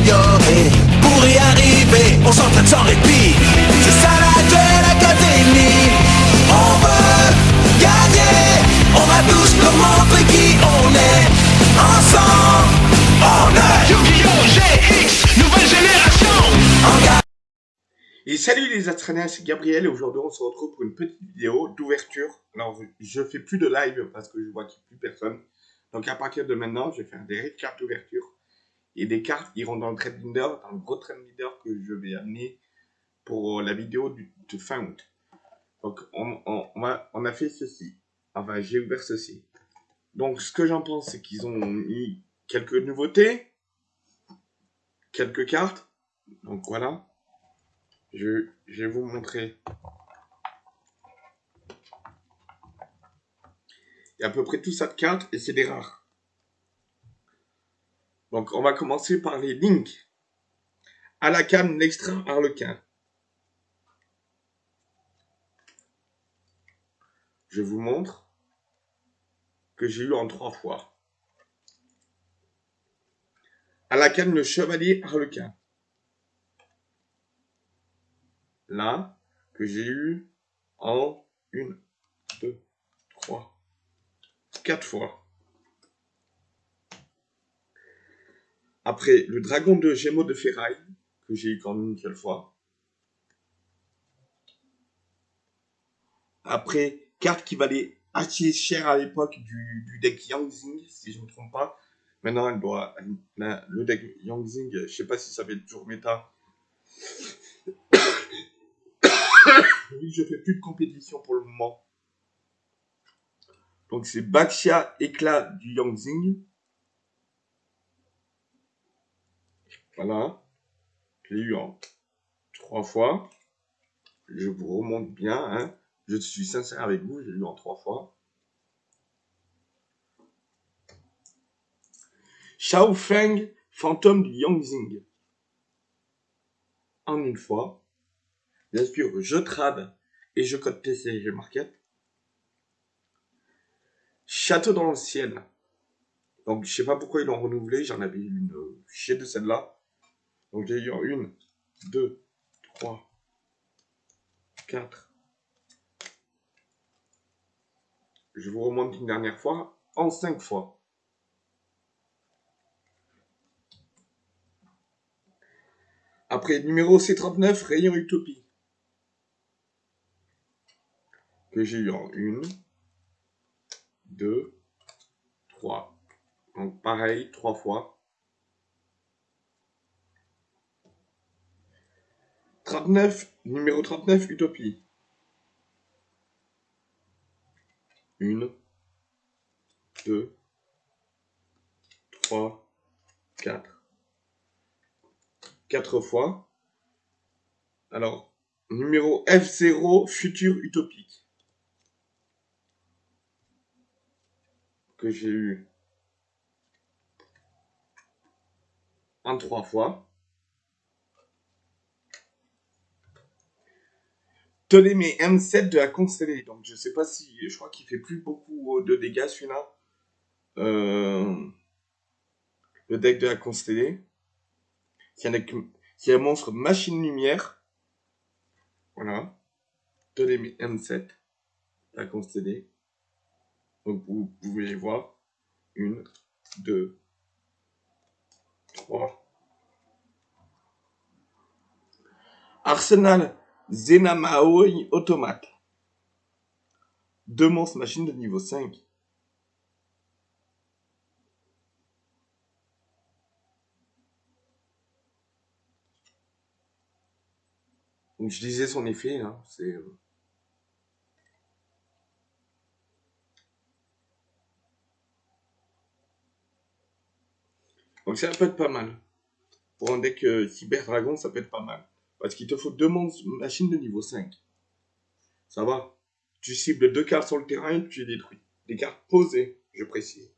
s'améliorer. Pour y arriver, on s'entraîne sans répit. C'est ça la Duel Academy. On veut gagner. On va tous leur montrer qui on est. Ensemble, on est Yu-Gi-Oh! GX, nouvelle génération. Et salut les Astréniens, c'est Gabriel et aujourd'hui on se retrouve pour une petite vidéo d'ouverture. Alors je fais plus de live parce que je vois qu'il n'y a plus personne. Donc à partir de maintenant, je vais faire des cartes d'ouverture. Et des cartes iront dans le trade binder, dans le gros trade binder que je vais amener pour la vidéo de fin août. Donc on a fait ceci. Enfin j'ai ouvert ceci. Donc ce que j'en pense c'est qu'ils ont mis quelques nouveautés. Quelques cartes. Donc voilà. Je, je, vais vous montrer. Il y a à peu près tout ça de cartes et c'est des rares. Donc on va commencer par les links. À la canne, l'extra harlequin. Je vous montre que j'ai eu en trois fois. À la canne, le chevalier harlequin. là que j'ai eu en une, deux, trois, quatre fois. Après, le dragon de Gémeaux de Ferraille, que j'ai eu qu'en une seule fois. Après, carte qui valait assez cher à l'époque du, du, deck Yangzing, si je ne me trompe pas. Maintenant, le deck Yangzing, je sais pas si ça va être toujours méta. oui, je fais plus de compétition pour le moment. Donc c'est Baxia éclat du Yangzing. Voilà. Je l'ai eu en trois fois. Je vous remonte bien. Hein. Je suis sincère avec vous, j'ai eu en trois fois. Shao Feng, fantôme du Yangzing. En une fois. Bien sûr, je trade et je code TCG Market. Château dans le ciel. Donc, je sais pas pourquoi ils l'ont renouvelé. J'en avais une chez de celle-là. Donc, j'ai eu une, deux, trois, quatre. Je vous remonte une dernière fois en cinq fois. Après, numéro C39, Rayon Utopie. que j'ai eu en une, deux, trois. Donc pareil, trois fois. 39, numéro 39, Utopie. Une, deux, trois, quatre. Quatre fois. Alors, numéro F0, Futur Utopique. que j'ai eu en trois fois. Mes M7 de la constellée. Donc je sais pas si. Je crois qu'il fait plus beaucoup de dégâts celui-là. Euh, le deck de la constellée. C'est un, un monstre machine lumière. Voilà. Mes M7 la constellée. Donc vous pouvez les voir. Une, deux, trois. Arsenal Zenamaoi Automate. Deux monstres machines de niveau 5. Donc je disais son effet, hein, c'est... Euh, Donc ça peut être pas mal. Pour un deck euh, Cyber Dragon, ça peut être pas mal. Parce qu'il te faut deux machines de niveau 5. Ça va. Tu cibles deux cartes sur le terrain et tu les détruis. Des cartes posées, je précise.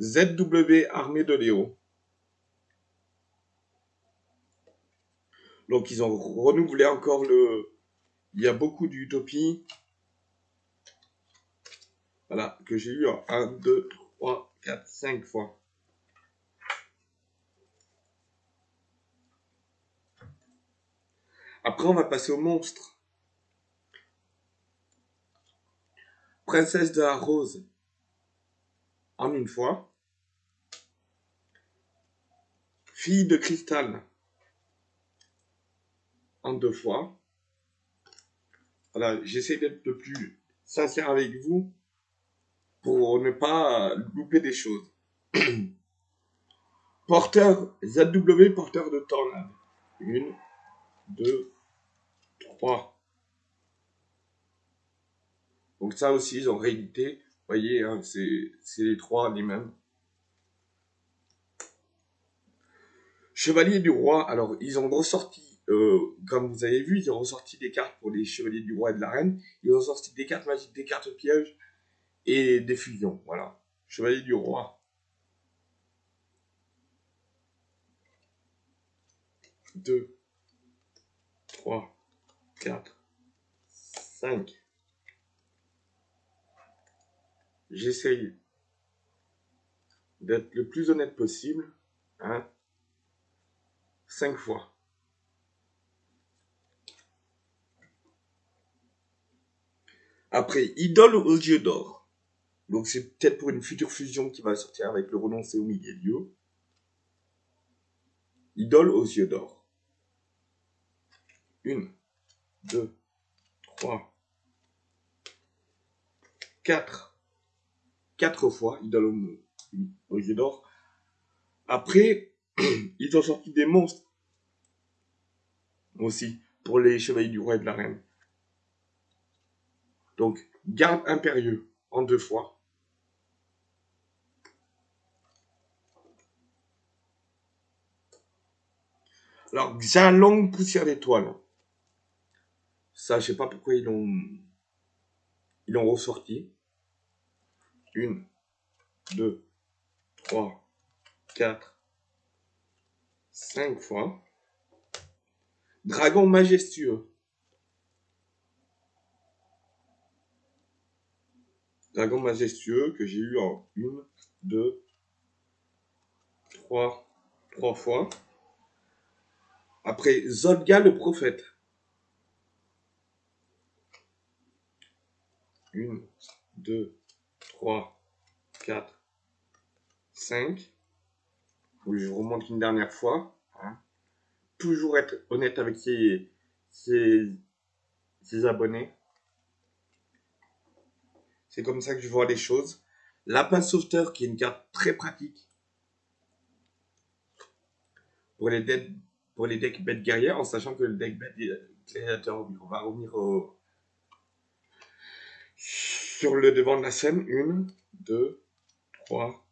ZW Armée de Léo. Donc ils ont renouvelé encore le... Il y a beaucoup d'utopie. Voilà, que j'ai eu en 1, 2, 3, 4, 5 fois. Après, on va passer au monstre. Princesse de la Rose en une fois. Fille de cristal en deux fois. Voilà, j'essaie d'être le plus sincère avec vous pour ne pas louper des choses. porteur, ZW porteur de tornade. Une, deux, trois. Donc ça aussi, en réalité, vous voyez, hein, c'est les trois les mêmes. Chevalier du roi, alors ils ont ressorti euh, comme vous avez vu, ils ont ressorti des cartes pour les chevaliers du roi et de la reine. Ils ont sorti des cartes magiques, des cartes pièges et des fusions. Voilà. Chevalier du roi. 2, 3, 4, 5. J'essaye d'être le plus honnête possible. Hein. 5 fois. Après, Idole aux yeux d'or. Donc c'est peut-être pour une future fusion qui va sortir avec le renoncé au milieu. Idole aux yeux d'or. Une, deux, trois, quatre. Quatre fois, idole aux yeux d'or. Après, ils ont sorti des monstres. Aussi, pour les chevaliers du roi et de la reine. Donc, garde impérieux en deux fois. Alors, longue poussière d'étoile. Ça, je sais pas pourquoi ils l'ont ils l'ont ressorti. Une, deux, trois, quatre, cinq fois. Dragon majestueux. Dragon majestueux que j'ai eu en une, deux, trois, trois fois. Après, Zodga le prophète. Une, deux, trois, quatre, cinq. Je vous remonte une dernière fois. Hein. Toujours être honnête avec ses, ses, ses abonnés. C'est comme ça que je vois les choses. Lapin sauveteur, qui est une carte très pratique pour les decks, pour les decks bêtes guerrières, en sachant que le deck bête on va revenir sur le devant de la scène. Une, deux, trois,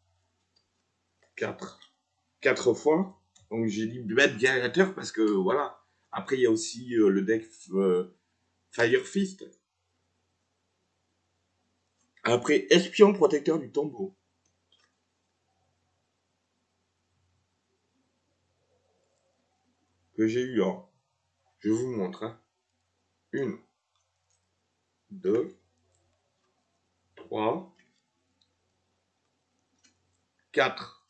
quatre. Quatre fois. Donc j'ai dit bête guerrière parce que voilà. Après il y a aussi euh, le deck euh, Fire Fist après, espion protecteur du tombeau. Que j'ai eu en. Je vous montre. Hein. Une. Deux. Trois. Quatre.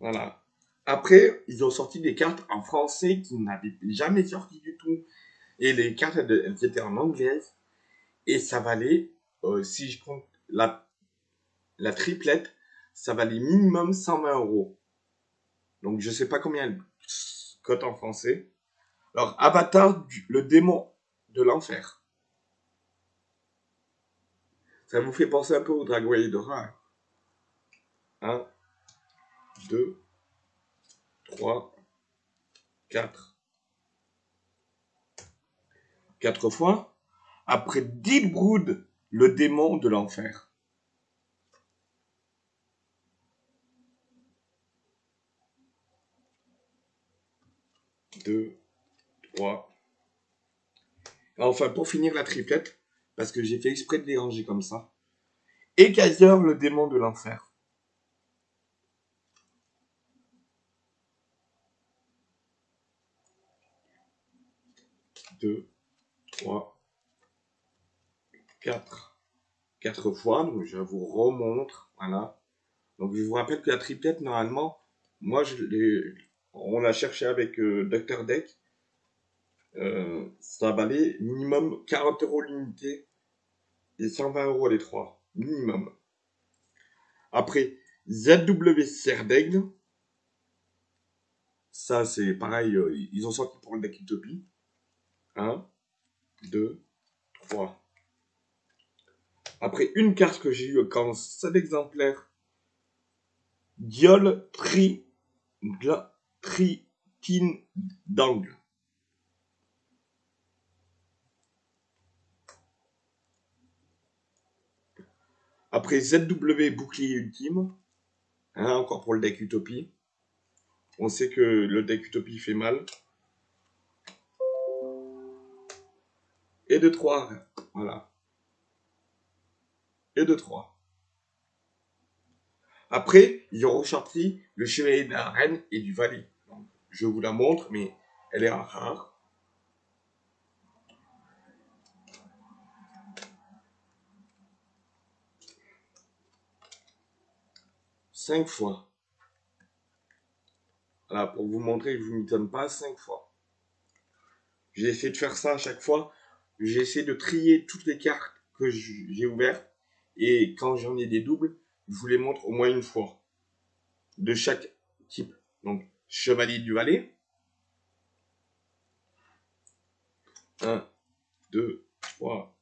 Voilà. Après, ils ont sorti des cartes en français qui n'avaient jamais sorti du tout. Et les cartes, elles étaient en anglais. Et ça valait euh, si je prends la, la triplette, ça valait minimum 120 euros. Donc je sais pas combien elle cote en français. Alors, Avatar, le démon de l'enfer. Ça vous fait penser un peu au Dragon Dora. 1, 2, 3, 4. 4 fois. Après 10 broods le démon de l'enfer. Deux, trois. Enfin, pour finir la triplette, parce que j'ai fait exprès de les ranger comme ça. Écailleur, le démon de l'enfer. Deux, trois, 4, 4 fois. Donc, je vous remontre. Voilà. Donc, je vous rappelle que la triplette, normalement, moi, je on l'a cherché avec euh, Dr. Deck. Euh, ça valait minimum 40 euros l'unité et 120 euros les trois. Minimum. Après, ZW Serdaigle. Ça, c'est pareil, euh, ils ont sorti pour le deck Utopie. 1, 2, 3. Après, une carte que j'ai eu quand 7 exemplaires. Diol Tri... Tritin d'angle. Après ZW Bouclier Ultime, hein, encore pour le deck Utopie. On sait que le deck Utopie fait mal. Et de 3, voilà. Et de 3. Après, ils ont ressorti le chevalier de la reine et du valet. Je vous la montre, mais elle est rare. Fois. Voilà, pour vous montrer que je ne m'étonne pas, cinq fois. J'ai essayé de faire ça à chaque fois. J'ai essayé de trier toutes les cartes que j'ai ouvertes. Et quand j'en ai des doubles, je vous les montre au moins une fois. De chaque type. Donc, chevalier du valet. 1, 2, 3,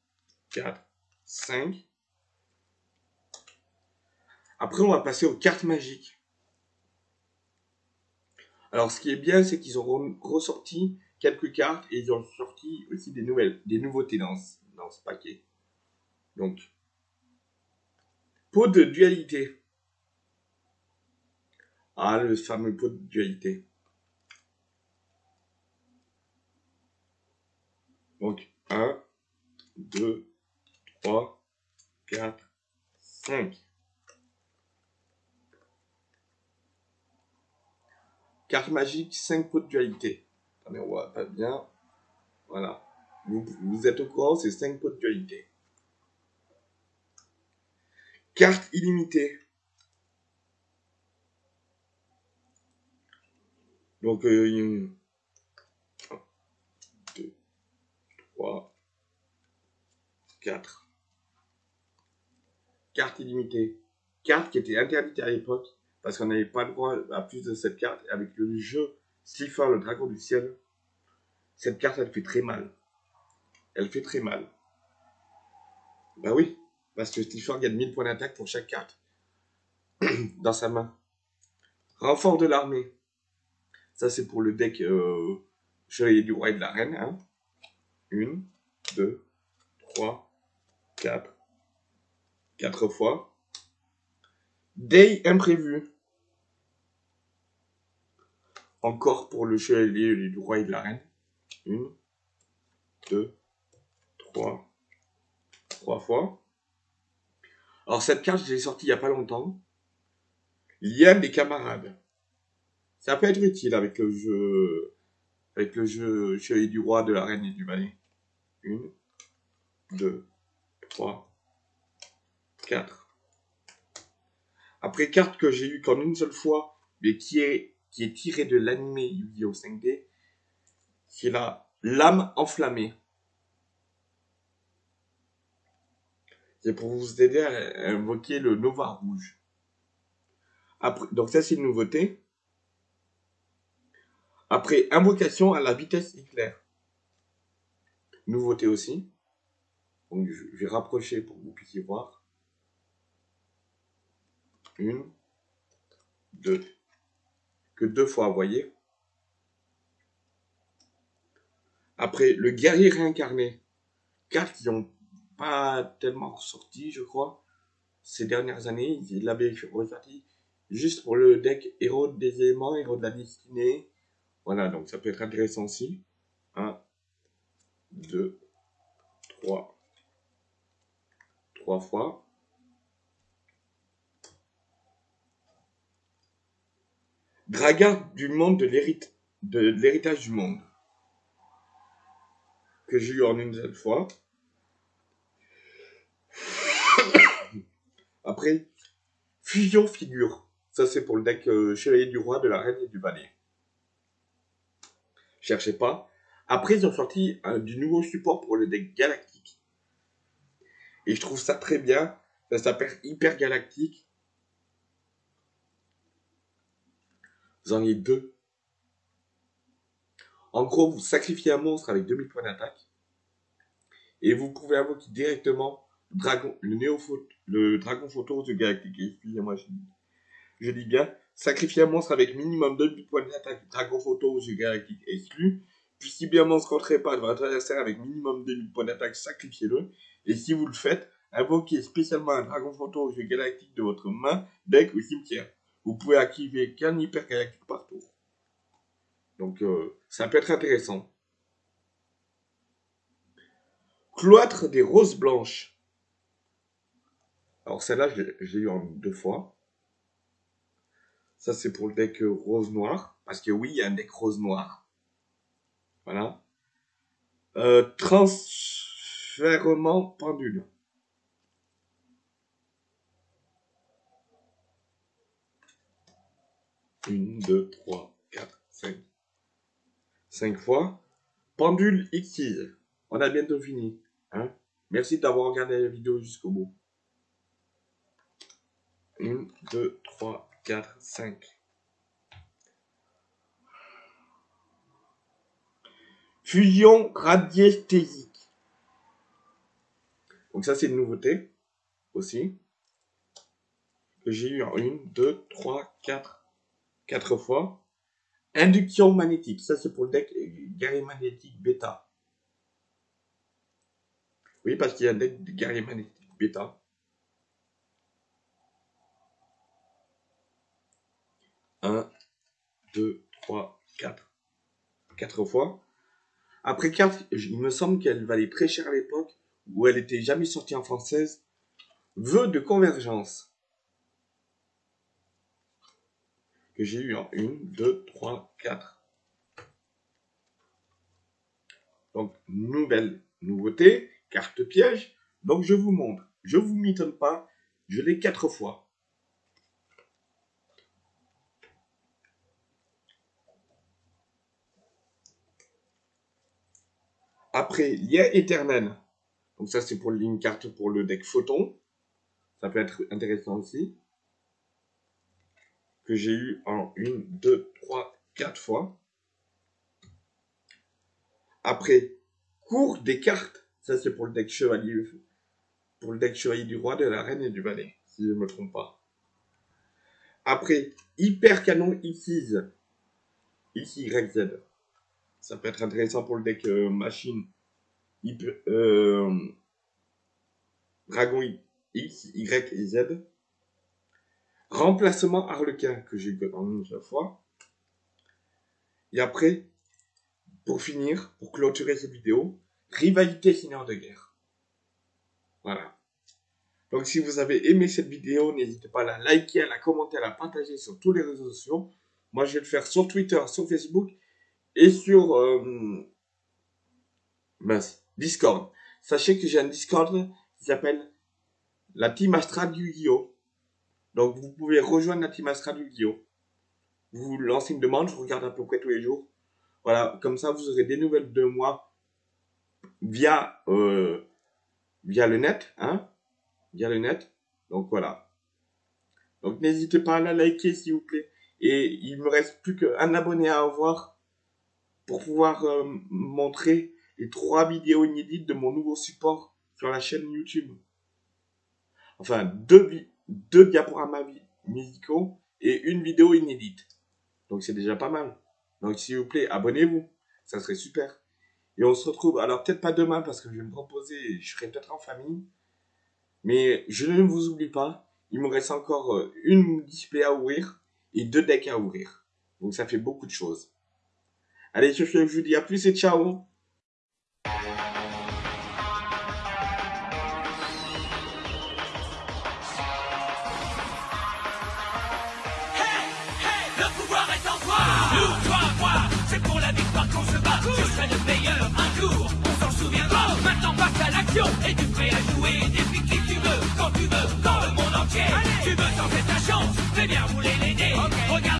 4, 5. Après, on va passer aux cartes magiques. Alors, ce qui est bien, c'est qu'ils ont ressorti quelques cartes et ils ont sorti aussi des nouvelles, des nouveautés dans, dans ce paquet. Donc, pot de dualité. Ah, le fameux pot de dualité. Donc, 1, 2, 3, 4, 5. Carte magique, 5 pots de dualité. Attendez, on voit pas bien. Voilà. Vous, vous êtes au courant, c'est 5 pots de dualité. Carte illimitée. Donc, euh, 1, 2, 3, 4. Carte illimitée. Carte qui était interdite à l'époque parce qu'on n'avait pas le droit à plus de cette carte. Avec le jeu Slifer, le dragon du ciel, cette carte, elle fait très mal. Elle fait très mal. Bah oui, parce que Slifer gagne 1000 points d'attaque pour chaque carte dans sa main. Renfort de l'armée. Ça, c'est pour le deck euh, Chevalier du Roi et de la Reine. Hein. Une, deux, trois, quatre. Quatre fois. Day imprévu. Encore pour le chevalier du roi et de la reine. Une, deux, trois, trois fois. Alors cette carte, je l'ai sortie il n'y a pas longtemps. Lien des camarades. Ça peut être utile avec le jeu, avec le jeu chevalier du roi, de la reine et du valet. Une, deux, trois, quatre. Après, carte que j'ai eu qu'en une seule fois, mais qui est qui est tiré de l'animé Yu-Gi-Oh 5D, qui est la lame enflammée. C'est pour vous aider à invoquer le Nova rouge. Donc ça c'est une nouveauté. Après, invocation à la vitesse éclair. Nouveauté aussi. Donc je vais rapprocher pour que vous puissiez voir. Une, deux, que deux fois, voyez. Après, le guerrier réincarné. Cartes qui n'ont pas tellement ressorti, je crois, ces dernières années. Il l'avait ressorti juste pour le deck héros des éléments, héros de la destinée. Voilà, donc ça peut être intéressant aussi. 1, 2, 3. 3 fois. Dragar du monde de l'héritage du monde. Que j'ai eu en une seule fois. Après, fusion figure. Ça, c'est pour le deck euh, Chevalier du Roi, de la Reine et du Valet. Cherchez pas. Après, ils ont sorti euh, du nouveau support pour le deck galactique. Et je trouve ça très bien. Ça s'appelle Hyper Galactique. Vous en avez deux. En gros, vous sacrifiez un monstre avec 2000 points d'attaque. Et vous pouvez invoquer directement le dragon, le néophote, le dragon photo de galactique. Excusez-moi, je, dis bien. Sacrifier un monstre avec minimum 2000 points d'attaque, dragon photo ou galactique exclu. Puis si bien monstre rentrez pas de votre adversaire avec minimum 2000 points d'attaque, sacrifiez-le. Et si vous le faites, invoquez spécialement un dragon photo jeu galactique de votre main, deck ou cimetière. Vous pouvez activer qu'un hyper par tour. Donc euh, ça peut être intéressant. Cloître des roses blanches. Alors celle-là, je l'ai eu en deux fois. Ça, c'est pour le deck rose-noir. Parce que oui, il y a un deck rose-noir. Voilà. Euh, transfèrement pendule. Une, deux, trois, quatre, cinq. Cinq fois. Pendule X. On a bientôt fini. Hein Merci d'avoir regardé la vidéo jusqu'au bout. Une, deux, trois, quatre, cinq. Fusion radiesthésique. Donc ça, c'est une nouveauté aussi. J'ai eu en une, deux, trois, quatre, quatre fois. Induction magnétique. Ça, c'est pour le deck guerrier magnétique bêta. Oui, parce qu'il y a un deck de guerrier magnétique bêta. 1, 2, 3, 4. 4 fois. Après 4, il me semble qu'elle valait très cher à l'époque, où elle était jamais sortie en française. Vœu de convergence. Que j'ai eu en 1, 2, 3, 4. Donc, nouvelle nouveauté, carte piège. Donc, je vous montre. Je vous m'étonne pas, je l'ai 4 fois. Après, lien éternel. Donc ça, c'est pour une carte pour le deck photon. Ça peut être intéressant aussi. Que j'ai eu en une, deux, trois, quatre fois. Après, cours des cartes. Ça, c'est pour le deck chevalier. Pour le deck chevalier du roi, de la reine et du valet. Si je ne me trompe pas. Après, hyper canon X. XYZ. Ça peut être intéressant pour le deck euh, machine. euh, Dragon X, Y et. Remplacement Harlequin que j'ai eu en une fois. Et après, pour finir, pour clôturer cette vidéo, rivalité Seigneur de guerre. Voilà. Donc si vous avez aimé cette vidéo, n'hésitez pas à la liker, à la commenter, à la partager sur tous les réseaux sociaux. Moi, je vais le faire sur Twitter, sur Facebook et sur euh, Discord. Sachez que j'ai un Discord qui s'appelle la Team Astra du Yu-Gi-Oh! Donc vous pouvez rejoindre la Team Astra du Yu-Gi-Oh! Vous lancez une demande, je regarde à peu près tous les jours. Voilà, comme ça vous aurez des nouvelles de moi via euh, via le net, hein, via le net. Donc voilà. Donc n'hésitez pas à la liker s'il vous plaît. Et il me reste plus qu'un abonné à avoir pour pouvoir euh, montrer les trois vidéos inédites de mon nouveau support sur la chaîne YouTube. Enfin, deux, deux diaporamas musicaux et une vidéo inédite. Donc c'est déjà pas mal. Donc s'il vous plaît, abonnez-vous. Ça serait super. Et on se retrouve, alors peut-être pas demain parce que je vais me reposer, je serai peut-être en famille. Mais je ne vous oublie pas, il me reste encore euh, une display à ouvrir et deux decks à ouvrir. Donc ça fait beaucoup de choses. Allez, je vous dis à plus et ciao Maintenant passe à l'action. Et tu prêt à jouer depuis qui tu veux, quand tu veux, dans le monde entier. Tu veux tenter ta chance, fais bien rouler les